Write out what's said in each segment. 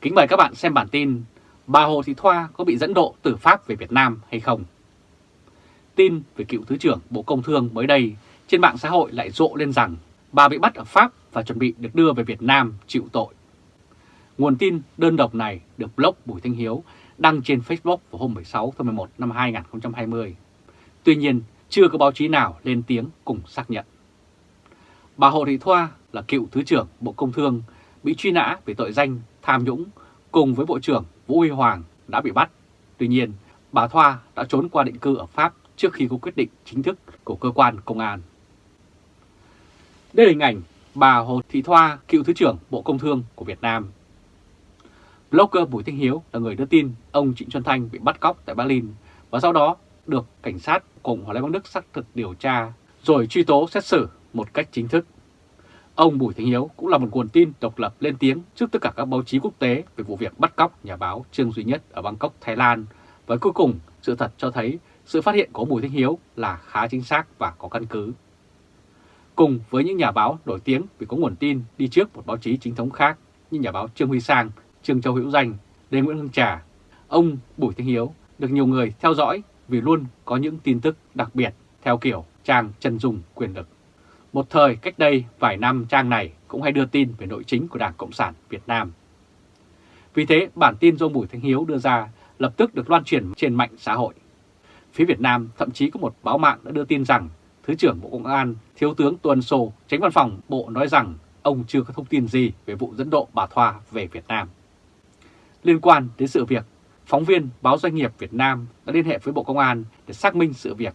Kính mời các bạn xem bản tin Bà Hồ Thị Thoa có bị dẫn độ từ Pháp về Việt Nam hay không? Tin về cựu Thứ trưởng Bộ Công Thương mới đây trên mạng xã hội lại rộ lên rằng bà bị bắt ở Pháp và chuẩn bị được đưa về Việt Nam chịu tội. Nguồn tin đơn độc này được blog Bùi Thanh Hiếu đăng trên Facebook vào hôm 16 tháng 11 năm 2020. Tuy nhiên, chưa có báo chí nào lên tiếng cùng xác nhận. Bà Hồ Thị Thoa là cựu Thứ trưởng Bộ Công Thương bị truy nã về tội danh tham nhũng cùng với Bộ trưởng Vũ Huy Hoàng đã bị bắt. Tuy nhiên, bà Thoa đã trốn qua định cư ở Pháp trước khi có quyết định chính thức của cơ quan công an. Đây là hình ảnh bà Hồ Thị Thoa, cựu Thứ trưởng Bộ Công Thương của Việt Nam. Blogger Bùi Thanh Hiếu là người đưa tin ông Trịnh Xuân Thanh bị bắt cóc tại Berlin và sau đó được cảnh sát cùng Hòa Lê Bắc Đức xác thực điều tra rồi truy tố xét xử một cách chính thức. Ông Bùi Thanh Hiếu cũng là một nguồn tin độc lập lên tiếng trước tất cả các báo chí quốc tế về vụ việc bắt cóc nhà báo Trương Duy Nhất ở Bangkok, Thái Lan. Và cuối cùng, sự thật cho thấy sự phát hiện của Bùi Thanh Hiếu là khá chính xác và có căn cứ. Cùng với những nhà báo nổi tiếng vì có nguồn tin đi trước một báo chí chính thống khác như nhà báo Trương Huy Sang, Trương Châu Hữu Danh, Lê Nguyễn Hưng Trà, ông Bùi Thanh Hiếu được nhiều người theo dõi vì luôn có những tin tức đặc biệt theo kiểu trang chân dùng quyền lực. Một thời cách đây vài năm trang này cũng hay đưa tin về nội chính của Đảng Cộng sản Việt Nam. Vì thế bản tin do Bùi Thanh Hiếu đưa ra lập tức được loan truyền trên mạng xã hội. Phía Việt Nam thậm chí có một báo mạng đã đưa tin rằng Thứ trưởng Bộ Công an Thiếu tướng Tuần Sô, tránh văn phòng Bộ nói rằng ông chưa có thông tin gì về vụ dẫn độ bà Thoa về Việt Nam. Liên quan đến sự việc, phóng viên báo Doanh nghiệp Việt Nam đã liên hệ với Bộ Công an để xác minh sự việc.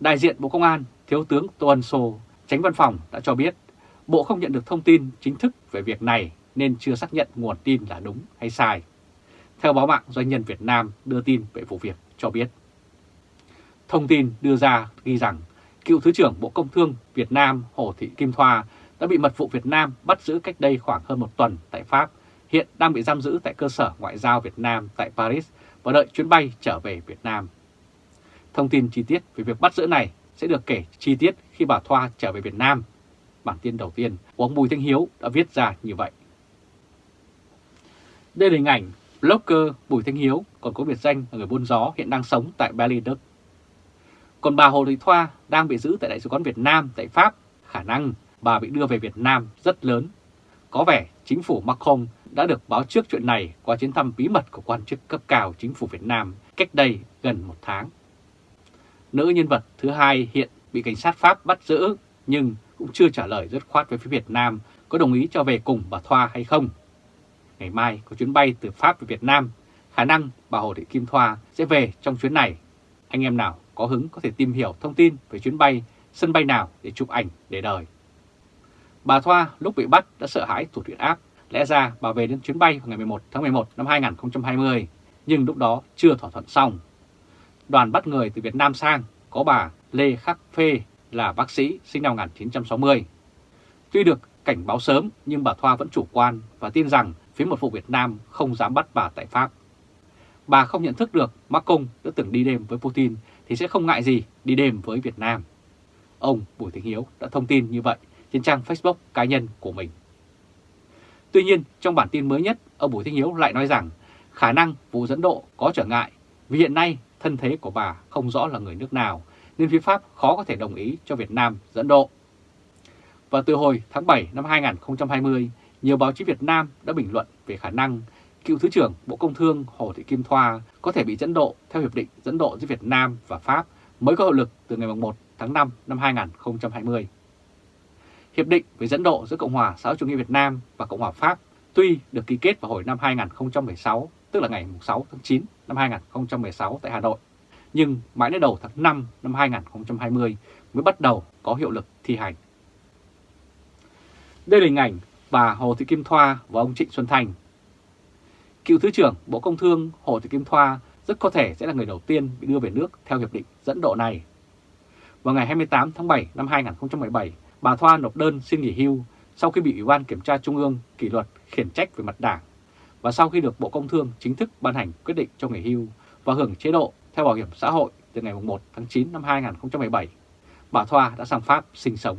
Đại diện Bộ Công an Thiếu tướng Tuần Sô Tránh văn phòng đã cho biết Bộ không nhận được thông tin chính thức về việc này nên chưa xác nhận nguồn tin là đúng hay sai. Theo báo mạng Doanh nhân Việt Nam đưa tin về vụ việc cho biết. Thông tin đưa ra ghi rằng cựu Thứ trưởng Bộ Công Thương Việt Nam Hồ Thị Kim Thoa đã bị mật vụ Việt Nam bắt giữ cách đây khoảng hơn một tuần tại Pháp, hiện đang bị giam giữ tại cơ sở ngoại giao Việt Nam tại Paris và đợi chuyến bay trở về Việt Nam. Thông tin chi tiết về việc bắt giữ này sẽ được kể chi tiết khi bà Thoa trở về Việt Nam. Bản tin đầu tiên của ông Bùi Thanh Hiếu đã viết ra như vậy. Đây là hình ảnh blogger Bùi Thanh Hiếu còn có biệt danh là người buôn gió hiện đang sống tại Berlin, Đức. Còn bà Hồ Thị Thoa đang bị giữ tại Đại sứ quán Việt Nam tại Pháp, khả năng bà bị đưa về Việt Nam rất lớn. Có vẻ chính phủ Macron đã được báo trước chuyện này qua chuyến thăm bí mật của quan chức cấp cao chính phủ Việt Nam cách đây gần một tháng. Nữ nhân vật thứ hai hiện bị cảnh sát Pháp bắt giữ nhưng cũng chưa trả lời rất khoát với phía Việt Nam có đồng ý cho về cùng bà Thoa hay không. Ngày mai có chuyến bay từ Pháp về Việt Nam, khả năng bà Hồ Thị Kim Thoa sẽ về trong chuyến này. Anh em nào có hứng có thể tìm hiểu thông tin về chuyến bay, sân bay nào để chụp ảnh để đời. Bà Thoa lúc bị bắt đã sợ hãi tụt huyết áp, lẽ ra bà về đến chuyến bay vào ngày 11 tháng 11 năm 2020, nhưng lúc đó chưa thỏa thuận xong. Đoàn bắt người từ Việt Nam sang có bà Lê Khắc Phê là bác sĩ sinh năm 1960. Tuy được cảnh báo sớm nhưng bà Thoa vẫn chủ quan và tin rằng phía một vụ Việt Nam không dám bắt bà tại Pháp. Bà không nhận thức được Macron đã từng đi đêm với Putin thì sẽ không ngại gì đi đêm với Việt Nam. Ông Bùi Thanh Hiếu đã thông tin như vậy trên trang Facebook cá nhân của mình. Tuy nhiên, trong bản tin mới nhất, ông Bùi Thanh Hiếu lại nói rằng khả năng vụ dẫn độ có trở ngại vì hiện nay thân thế của bà không rõ là người nước nào nên phía Pháp khó có thể đồng ý cho Việt Nam dẫn độ. Và từ hồi tháng 7 năm 2020, nhiều báo chí Việt Nam đã bình luận về khả năng cựu Thứ trưởng Bộ Công Thương Hồ Thị Kim Thoa có thể bị dẫn độ theo Hiệp định dẫn độ giữa Việt Nam và Pháp mới có hiệu lực từ ngày 1 tháng 5 năm 2020. Hiệp định về dẫn độ giữa Cộng hòa xã hội chủ nghĩa Việt Nam và Cộng hòa Pháp tuy được ký kết vào hồi năm 2016, tức là ngày 6 tháng 9 năm 2016 tại Hà Nội, nhưng mãi đến đầu tháng 5 năm 2020 mới bắt đầu có hiệu lực thi hành. Đây là hình ảnh bà Hồ Thị Kim Thoa và ông Trịnh Xuân Thành. Cựu Thứ trưởng Bộ Công Thương Hồ Thị Kim Thoa rất có thể sẽ là người đầu tiên bị đưa về nước theo hiệp định dẫn độ này. Vào ngày 28 tháng 7 năm 2017, bà Thoa nộp đơn xin nghỉ hưu sau khi bị Ủy ban Kiểm tra Trung ương kỷ luật khiển trách về mặt đảng và sau khi được Bộ Công Thương chính thức ban hành quyết định cho nghỉ hưu và hưởng chế độ theo bảo hiểm xã hội từ ngày 1 tháng 9 năm 2017, bà Thoa đã sang Pháp sinh sống.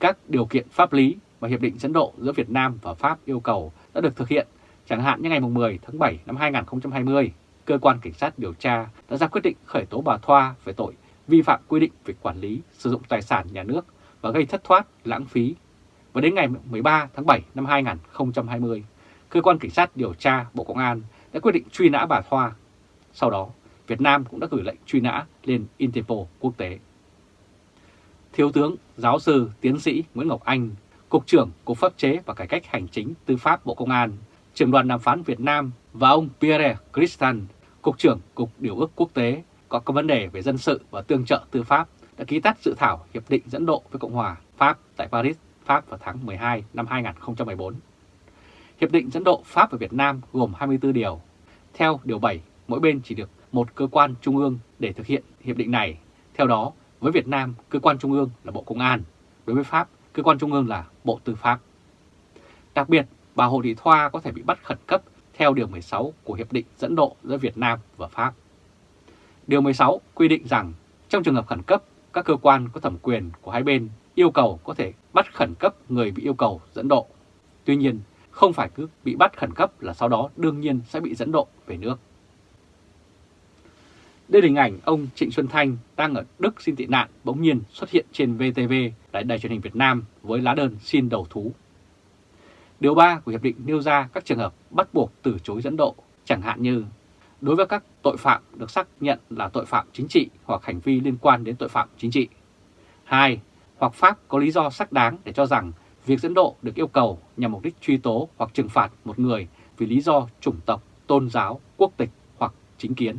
Các điều kiện pháp lý và hiệp định dẫn độ giữa Việt Nam và Pháp yêu cầu đã được thực hiện, chẳng hạn như ngày 10 tháng 7 năm 2020, cơ quan cảnh sát điều tra đã ra quyết định khởi tố bà Thoa về tội vi phạm quy định về quản lý sử dụng tài sản nhà nước và gây thất thoát, lãng phí. Và đến ngày 13 tháng 7 năm 2020, cơ quan cảnh sát điều tra Bộ Công an đã quyết định truy nã bà Thoa. Sau đó, Việt Nam cũng đã gửi lệnh truy nã lên Interpol quốc tế. Thiếu tướng, giáo sư, tiến sĩ Nguyễn Ngọc Anh, Cục trưởng Cục Pháp chế và Cải cách Hành chính Tư pháp Bộ Công an, trưởng đoàn đàm phán Việt Nam và ông Pierre Christian, Cục trưởng Cục Điều ước Quốc tế có các vấn đề về dân sự và tương trợ tư pháp đã ký tắt dự thảo Hiệp định dẫn độ với Cộng hòa Pháp tại Paris, Pháp vào tháng 12 năm 2014. Hiệp định dẫn độ Pháp và Việt Nam gồm 24 điều. Theo Điều 7, mỗi bên chỉ được một cơ quan trung ương để thực hiện hiệp định này. Theo đó, với Việt Nam, cơ quan trung ương là Bộ Công an, đối với Pháp, cơ quan trung ương là Bộ Tư pháp. Đặc biệt, bà Hồ Thị Thoa có thể bị bắt khẩn cấp theo Điều 16 của Hiệp định dẫn độ giữa Việt Nam và Pháp. Điều 16 quy định rằng trong trường hợp khẩn cấp, các cơ quan có thẩm quyền của hai bên yêu cầu có thể bắt khẩn cấp người bị yêu cầu dẫn độ. Tuy nhiên, không phải cứ bị bắt khẩn cấp là sau đó đương nhiên sẽ bị dẫn độ về nước. Đây là hình ảnh ông Trịnh Xuân Thanh đang ở Đức xin tị nạn bỗng nhiên xuất hiện trên VTV tại đài truyền hình Việt Nam với lá đơn xin đầu thú. Điều 3 của Hiệp định nêu ra các trường hợp bắt buộc từ chối dẫn độ, chẳng hạn như đối với các tội phạm được xác nhận là tội phạm chính trị hoặc hành vi liên quan đến tội phạm chính trị. 2. Hoặc Pháp có lý do xác đáng để cho rằng việc dẫn độ được yêu cầu nhằm mục đích truy tố hoặc trừng phạt một người vì lý do chủng tộc, tôn giáo, quốc tịch hoặc chính kiến.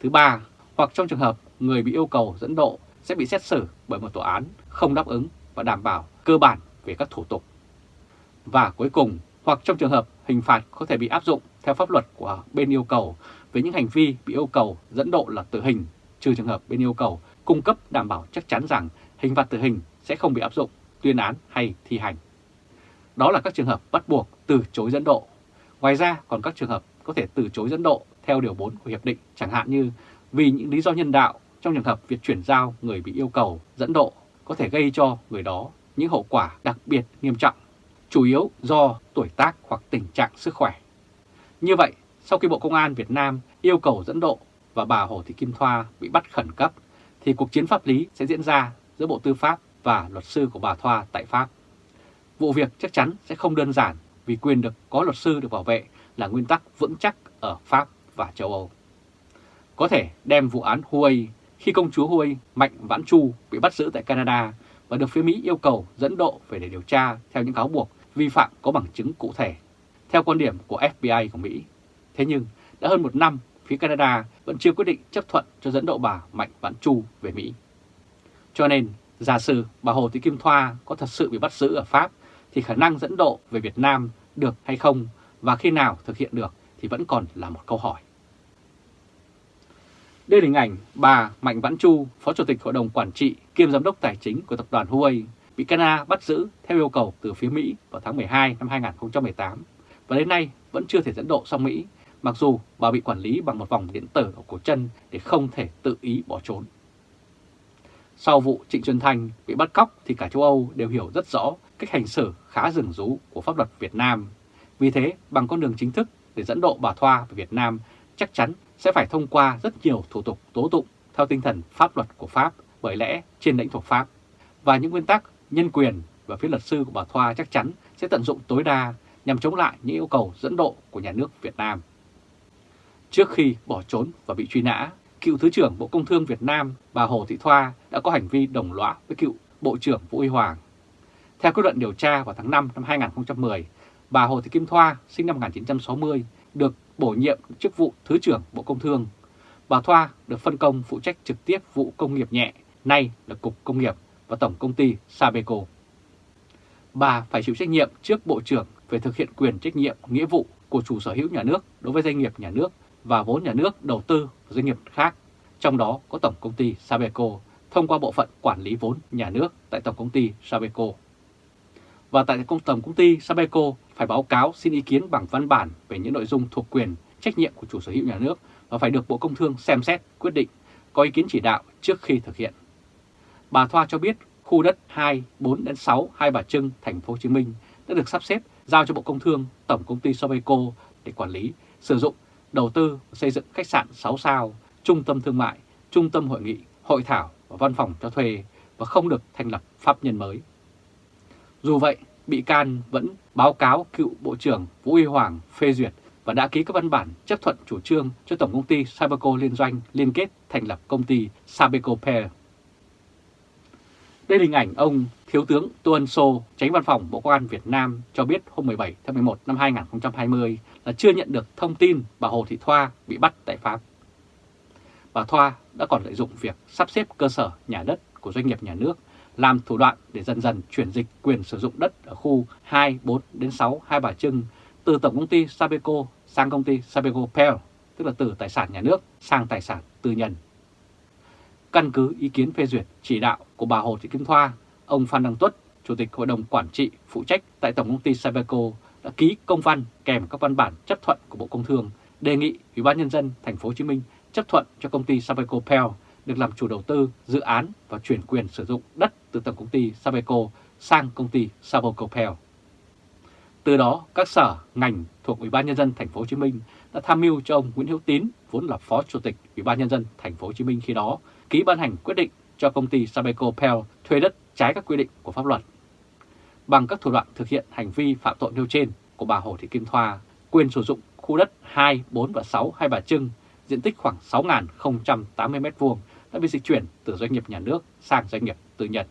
Thứ ba, hoặc trong trường hợp người bị yêu cầu dẫn độ sẽ bị xét xử bởi một tòa án không đáp ứng và đảm bảo cơ bản về các thủ tục. Và cuối cùng, hoặc trong trường hợp hình phạt có thể bị áp dụng theo pháp luật của bên yêu cầu với những hành vi bị yêu cầu dẫn độ là tử hình, trừ trường hợp bên yêu cầu cung cấp đảm bảo chắc chắn rằng hình phạt tử hình sẽ không bị áp dụng, tuyên án hay thi hành. Đó là các trường hợp bắt buộc từ chối dẫn độ. Ngoài ra còn các trường hợp có thể từ chối dẫn độ theo Điều 4 của Hiệp định, chẳng hạn như vì những lý do nhân đạo trong trường hợp việc chuyển giao người bị yêu cầu dẫn độ có thể gây cho người đó những hậu quả đặc biệt nghiêm trọng, chủ yếu do tuổi tác hoặc tình trạng sức khỏe. Như vậy, sau khi Bộ Công an Việt Nam yêu cầu dẫn độ và bà Hồ Thị Kim Thoa bị bắt khẩn cấp, thì cuộc chiến pháp lý sẽ diễn ra giữa Bộ Tư pháp và luật sư của bà Thoa tại Pháp. Vụ việc chắc chắn sẽ không đơn giản vì quyền được có luật sư được bảo vệ là nguyên tắc vững chắc ở Pháp và châu Âu. Có thể đem vụ án Huawei khi công chúa Huawei Mạnh Vãn Chu bị bắt giữ tại Canada và được phía Mỹ yêu cầu dẫn độ về để điều tra theo những cáo buộc vi phạm có bằng chứng cụ thể, theo quan điểm của FBI của Mỹ. Thế nhưng, đã hơn một năm, phía Canada vẫn chưa quyết định chấp thuận cho dẫn độ bà Mạnh Vãn Chu về Mỹ. Cho nên, giả sử bà Hồ Thị Kim Thoa có thật sự bị bắt giữ ở Pháp, thì khả năng dẫn độ về Việt Nam được hay không và khi nào thực hiện được thì vẫn còn là một câu hỏi. Đây là hình ảnh bà Mạnh Vãn Chu, Phó Chủ tịch Hội đồng Quản trị kiêm Giám đốc Tài chính của tập đoàn Huawei, bị Canada bắt giữ theo yêu cầu từ phía Mỹ vào tháng 12 năm 2018 và đến nay vẫn chưa thể dẫn độ sang Mỹ, mặc dù bà bị quản lý bằng một vòng điện tử ở cổ chân để không thể tự ý bỏ trốn. Sau vụ Trịnh Xuân Thanh bị bắt cóc thì cả châu Âu đều hiểu rất rõ cách hành xử khá rừng rú của pháp luật Việt Nam. Vì thế, bằng con đường chính thức để dẫn độ bà Thoa về Việt Nam chắc chắn sẽ phải thông qua rất nhiều thủ tục tố tụng theo tinh thần pháp luật của Pháp bởi lẽ trên lãnh thổ Pháp. Và những nguyên tắc nhân quyền và phía luật sư của bà Thoa chắc chắn sẽ tận dụng tối đa nhằm chống lại những yêu cầu dẫn độ của nhà nước Việt Nam. Trước khi bỏ trốn và bị truy nã, cựu Thứ trưởng Bộ Công Thương Việt Nam bà Hồ Thị Thoa đã có hành vi đồng lõa với cựu Bộ trưởng Vũ Huy Hoàng. Theo kết luận điều tra vào tháng 5 năm 2010, bà Hồ Thị Kim Thoa sinh năm 1960 được bổ nhiệm chức vụ Thứ trưởng Bộ Công Thương. Bà Thoa được phân công phụ trách trực tiếp vụ công nghiệp nhẹ, nay là Cục Công nghiệp và Tổng Công ty Sabeco. Bà phải chịu trách nhiệm trước Bộ trưởng về thực hiện quyền trách nhiệm nghĩa vụ của chủ sở hữu nhà nước đối với doanh nghiệp nhà nước và vốn nhà nước đầu tư vào doanh nghiệp khác, trong đó có Tổng Công ty Sabeco thông qua bộ phận quản lý vốn nhà nước tại Tổng Công ty Sabeco. Và tại công Tổng Công ty Sabeco phải báo cáo xin ý kiến bằng văn bản về những nội dung thuộc quyền trách nhiệm của chủ sở hữu nhà nước và phải được Bộ Công Thương xem xét quyết định có ý kiến chỉ đạo trước khi thực hiện. Bà Thoa cho biết khu đất 2, 4 đến 6 Hai Bà Trưng, thành phố Hồ Chí Minh đã được sắp xếp giao cho Bộ Công Thương, Tổng Công ty Sabeco để quản lý, sử dụng, đầu tư xây dựng khách sạn 6 sao, trung tâm thương mại, trung tâm hội nghị, hội thảo và văn phòng cho thuê và không được thành lập pháp nhân mới. Dù vậy, bị can vẫn báo cáo cựu Bộ trưởng Vũ Huy Hoàng phê duyệt và đã ký các văn bản chấp thuận chủ trương cho Tổng công ty Sabeco liên doanh liên kết thành lập công ty Sabeco Pair. Đây là hình ảnh ông Thiếu tướng Tô Ân Sô, tránh văn phòng Bộ Công an Việt Nam cho biết hôm 17 tháng 11 năm 2020 là chưa nhận được thông tin bà Hồ Thị Thoa bị bắt tại Pháp. Bà Thoa đã còn lợi dụng việc sắp xếp cơ sở nhà đất của doanh nghiệp nhà nước làm thủ đoạn để dần dần chuyển dịch quyền sử dụng đất ở khu 2, 4 đến 6 Hai Bà Trưng từ Tổng công ty Sabeco sang công ty Sabeco Pel, tức là từ tài sản nhà nước sang tài sản tư nhân. Căn cứ ý kiến phê duyệt chỉ đạo của bà Hồ Thị Kim Thoa, ông Phan Đăng Tuất, Chủ tịch Hội đồng Quản trị phụ trách tại Tổng công ty Sabeco đã ký công văn kèm các văn bản chấp thuận của Bộ Công Thương đề nghị Ủy ban nhân dân thành phố Hồ Chí Minh chấp thuận cho công ty Sabeco Pell được làm chủ đầu tư dự án và chuyển quyền sử dụng đất từ tổng công ty Sabeco sang công ty Sabeco Pell. Từ đó, các sở, ngành thuộc Ủy ban nhân dân thành phố Hồ Chí Minh đã tham mưu cho ông Nguyễn Hữu Tín, vốn là Phó Chủ tịch Ủy ban nhân dân thành phố Hồ Chí Minh khi đó, ký ban hành quyết định cho công ty Sabeco Pell thuê đất trái các quy định của pháp luật. Bằng các thủ đoạn thực hiện hành vi phạm tội nêu trên của bà Hồ Thị Kim Thoa, quyền sử dụng khu đất 2, 4 và 6 Hai Bà Trưng, diện tích khoảng 6.080 m2 đã bị dịch chuyển từ doanh nghiệp nhà nước sang doanh nghiệp tư nhân.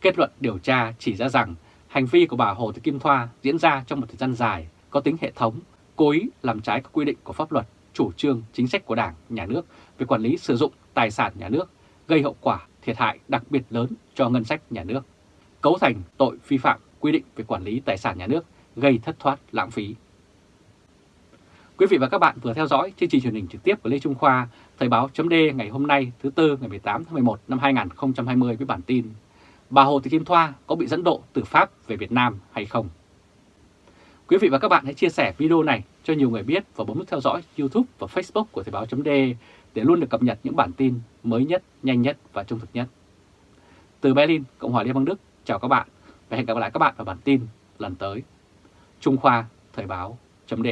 Kết luận điều tra chỉ ra rằng hành vi của bà Hồ Thị Kim Thoa diễn ra trong một thời gian dài, có tính hệ thống, cố ý làm trái các quy định của pháp luật, chủ trương, chính sách của Đảng, Nhà nước về quản lý sử dụng tài sản nhà nước, gây hậu quả thiệt hại đặc biệt lớn cho ngân sách nhà nước, cấu thành tội vi phạm quy định về quản lý tài sản nhà nước, gây thất thoát lãng phí. Quý vị và các bạn vừa theo dõi chương trình truyền hình trực tiếp của Lê Trung Khoa, Thời báo chấm ngày hôm nay thứ Tư ngày 18 tháng 11 năm 2020 với bản tin Bà Hồ Thị Kim Thoa có bị dẫn độ từ Pháp về Việt Nam hay không? Quý vị và các bạn hãy chia sẻ video này cho nhiều người biết và bấm nút theo dõi YouTube và Facebook của Thời báo chấm để để luôn được cập nhật những bản tin mới nhất, nhanh nhất và trung thực nhất. Từ Berlin, Cộng hòa Liên bang Đức, chào các bạn và hẹn gặp lại các bạn vào bản tin lần tới. Trung Khoa Thời báo chấm